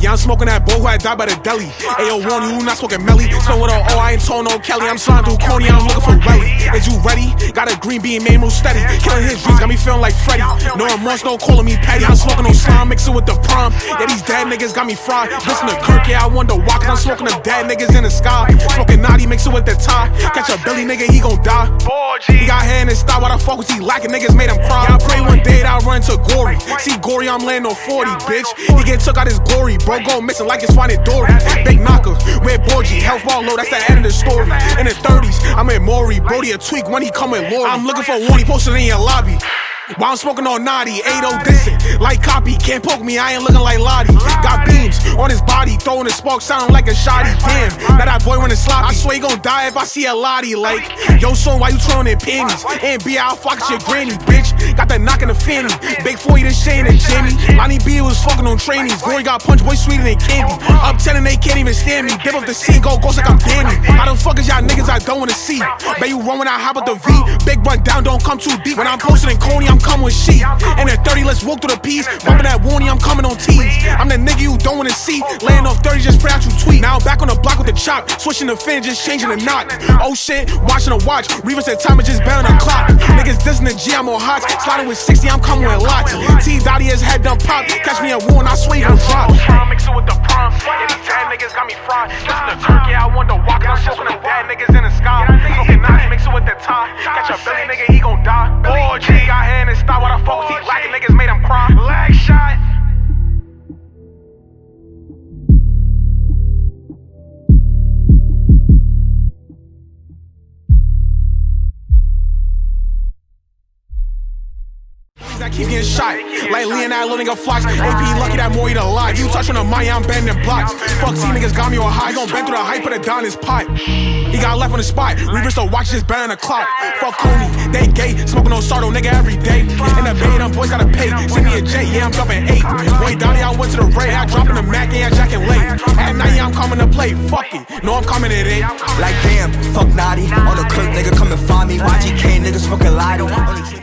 Yeah, I'm smoking that boy who had died by the deli. Ayo, warn you, not smoking Melly. Smoke with oh, i ain't told no Kelly. I'm sliding through corny, I'm looking for Welly. Is you ready? Got a green bean, main real steady. Killing his feeling like Freddy. No remorse, no calling me petty. I'm smoking no slime, mix it with the prom. Yeah, these dead niggas got me fried. Listen to Kirk, yeah, I wonder why. Cause I'm smoking the dead niggas in the sky. Smoking naughty, mix it with the tie. Catch a Billy nigga, he gon' die. He got hair in his style, why the fuck was he lacking? Niggas made him cry. Yeah, I pray one day that I run into Gory. See Gory, I'm laying on 40, bitch. He get took out his glory, bro. Go missing like it's finding Dory. Big knocker, red Borgie, health ball low, that's the end of the story. In the 30s, I'm in Maury, Brody a tweak when he come with Lori. I'm looking for one, he posted in your lobby. While I'm smoking on naughty, 80 distant, like copy, can't poke me, I ain't looking like Lottie. Got beams on his body, throwing the spark, sounding like a shoddy. Damn, now that boy running sloppy. I swear he gon' die if I see a Lottie. Like, yo, son, why you throwing in panties? And be out, fuck your granny, bitch. Got that knock in the fanny. Big 40 this Shane and Jimmy. B was fucking on trainees. Gory got punch, boy sweeter than candy. 10 and they can't even stand me. Dip up the scene, go ghost like I'm Danny. How the fuck is y'all niggas I don't wanna see? Bet you run when I hop up the V. Big run down, don't come too deep. When I'm posting in Coney, I'm coming with sheep. And at 30, let's walk through the piece. Bumping that warning, I'm coming on tees. I'm the nigga you don't wanna see. Laying off 30, just pray out you tweet. Now I'm back on the block with the chop. Switching the fin, just changing the knock. Oh shit, watching the watch. Reaver said time is just better than clock. Niggas dissing the G, I'm on hot. Sliding with 60, I'm coming with lots. T Dotty his head done pop. Catch me at one, I swear you gon' drop. Slime mix it with the prom. Yeah, these dead niggas got me fried. Listen to Kirk, yeah, I wonder why. Cause I'm smoking the dead niggas in the sky. Smoking naughty, mix it with the tie. Catch a Billy nigga, that keep getting shot. Like Leonardo living a flocks. AP lucky that more eat alive. You touch on the money, I'm bending blocks. Fuck, see niggas got me on high. Gon' bend through the hype, put it down his. He got left on the spot. Reaper still watch just better than a clock. Fuck Cooney, they gay. Smoking on Sardo, nigga, every day. In the bay, them boys gotta pay. Send me a J, yeah, I'm jumping eight. Boy, Donnie, I went to the Ray. I dropping the Mac, yeah, jacking late. At night, I'm coming to play. Fuck it. No, I'm coming at it. Eh? Like damn, fuck naughty. On the clerk, nigga, come and find me. YGK, nigga, smoking lottie. On the